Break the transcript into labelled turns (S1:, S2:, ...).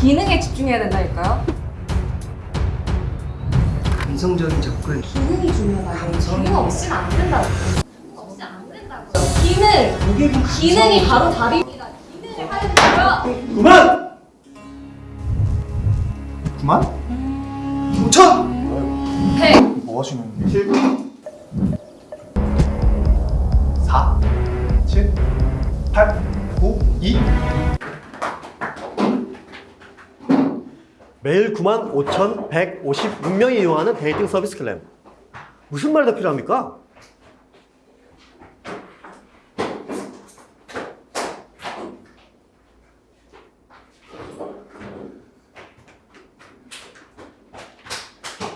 S1: 기능에 집중해야 된다니까요.
S2: 감성적인 접근
S1: 기능이 중요하다고. 기능 없이는 안 된다고. 없이 안 된다고. 기능! 기능이 바로 답입니다. 기능을 하는 거요.
S2: 그만! 그만? 5천!
S1: 100.
S2: 뭐 하시는 7 4 7 8
S3: 매일 95,156명이 이용하는 데이팅 서비스 클램. 무슨 말이 더 필요합니까?